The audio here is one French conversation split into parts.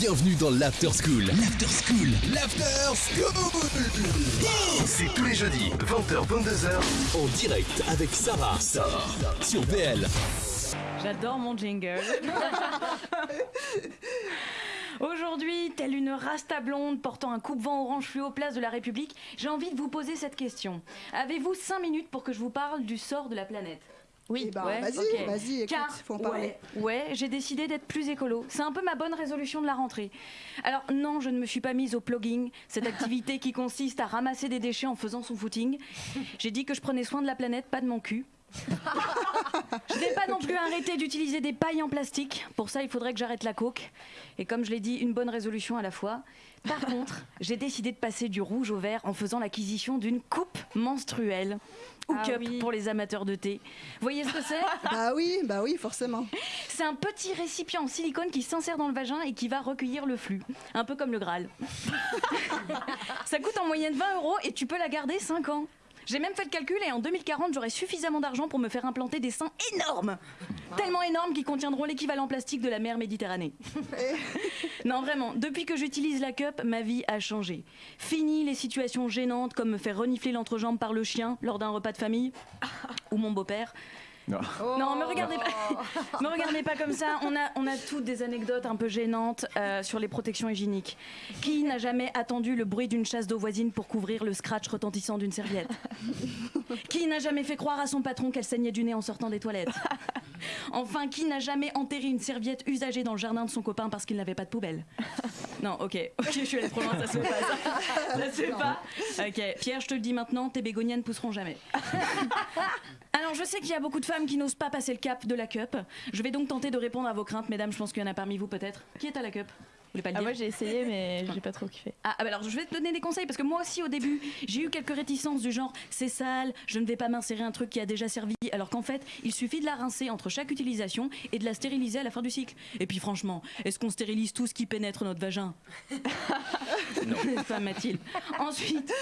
Bienvenue dans l'After School. L'After School. L'After School. C'est tous les jeudis, 20h, 22h, en direct avec Sarah. Sarah. Sur VL. J'adore mon jingle. Aujourd'hui, telle une rasta blonde portant un coupe-vent orange fluo place de la République, j'ai envie de vous poser cette question. Avez-vous 5 minutes pour que je vous parle du sort de la planète? Oui, Eh ben, Ouais, vas-y, vas-y, écoute, Car, faut en parler. Ouais, ouais, j'ai décidé d'être plus écolo. C'est un peu ma bonne résolution de la rentrée. Alors non, je ne me suis pas mise au plugging, cette activité qui consiste à ramasser des déchets en faisant son footing. J'ai dit que je prenais soin de la planète, pas de mon cul. Je n'ai pas non plus arrêté d'utiliser des pailles en plastique. Pour ça, il faudrait que j'arrête la coke. Et comme je l'ai dit, une bonne résolution à la fois. Par contre, j'ai décidé de passer du rouge au vert en faisant l'acquisition d'une coupe menstruelle. Ou Ah cup oui. pour les amateurs de thé. Vous voyez ce que c'est? Bah oui, bah oui, forcément. C'est un petit récipient en silicone qui s'insère dans le vagin et qui va recueillir le flux. Un peu comme le Graal. Ça coûte en moyenne 20 euros et tu peux la garder 5 ans. J'ai même fait le calcul et en 2040, j'aurai suffisamment d'argent pour me faire implanter des seins énormes. Tellement énormes qu'ils contiendront l'équivalent plastique de la mer Méditerranée. non, vraiment, depuis que j'utilise la cup, ma vie a changé. Fini les situations gênantes comme me faire renifler l'entrejambe par le chien lors d'un repas de famille ou mon beau-père. Non, me regardez pas, me regardez pas comme ça. On a, on a toutes des anecdotes un peu gênantes euh, sur les protections hygiéniques. Qui n'a jamais attendu le bruit d'une chasse d'eau voisine pour couvrir le scratch retentissant d'une serviette? Qui n'a jamais fait croire à son patron qu'elle saignait du nez en sortant des toilettes? Enfin, qui n'a jamais enterré une serviette usagée dans le jardin de son copain parce qu'il n'avait pas de poubelle? Non, ok, ok, je suis allée trop loin, ça se fait pas. Ça, ça se fait pas. Ok, Pierre, je te le dis maintenant, tes bégonias ne pousseront jamais. Alors, je sais qu'il y a beaucoup de femmes qui n'osent pas passer le cap de la cup. Je vais donc tenter de répondre à vos craintes, mesdames. Je pense qu'il y en a parmi vous peut-être. Qui est à la cup? Voulez pas le Ah, dire moi j'ai essayé, mais j'ai pas trop kiffé. ah, ah bah alors je vais te donner des conseils parce que moi aussi au début j'ai eu quelques réticences du genre c'est sale, je ne vais pas m'insérer un truc qui a déjà servi alors qu'en fait il suffit de la rincer entre chaque utilisation et de la stériliser à la fin du cycle. Et puis franchement, est-ce qu'on stérilise tout ce qui pénètre notre vagin? Pas Mathilde. Ensuite,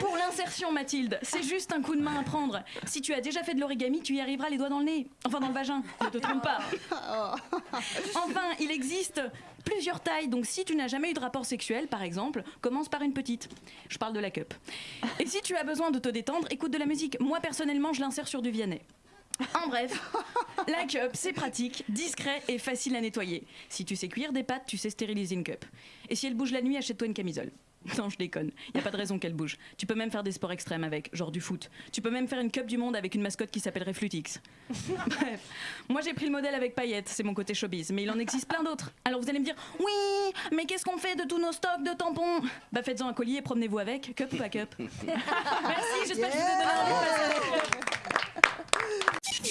pour l'insertion Mathilde, c'est juste un coup de main à prendre. Si tu as déjà fait de l'origami, tu y arriveras les doigts dans le nez, enfin dans le vagin, ne te trompe pas. Enfin, il existe plusieurs tailles, donc si tu n'as jamais eu de rapport sexuel, par exemple, commence par une petite. Je parle de la cup. Et si tu as besoin de te détendre, écoute de la musique. Moi, personnellement, je l'insère sur du Vianney. En bref, la cup, c'est pratique, discret et facile à nettoyer. Si tu sais cuire des pâtes, tu sais stériliser une cup. Et si elle bouge la nuit, achète-toi une camisole. Non, je déconne. Y a pas de raison qu'elle bouge. Tu peux même faire des sports extrêmes avec, genre du foot. Tu peux même faire une cup du monde avec une mascotte qui s'appellerait Flutix. Bref, moi j'ai pris le modèle avec paillettes, c'est mon côté showbiz, mais il en existe plein d'autres. Alors vous allez me dire, oui, mais qu'est-ce qu'on fait de tous nos stocks de tampons? Bah faites-en un collier et promenez-vous avec, cup ou pas cup? Merci, j'espère que je vous ai donné envie de passer avec cup.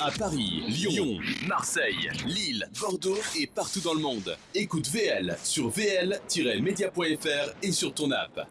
À Paris, Lyon, Marseille, Lille, Bordeaux et partout dans le monde. Écoute VL sur vl-media.fr et sur ton app.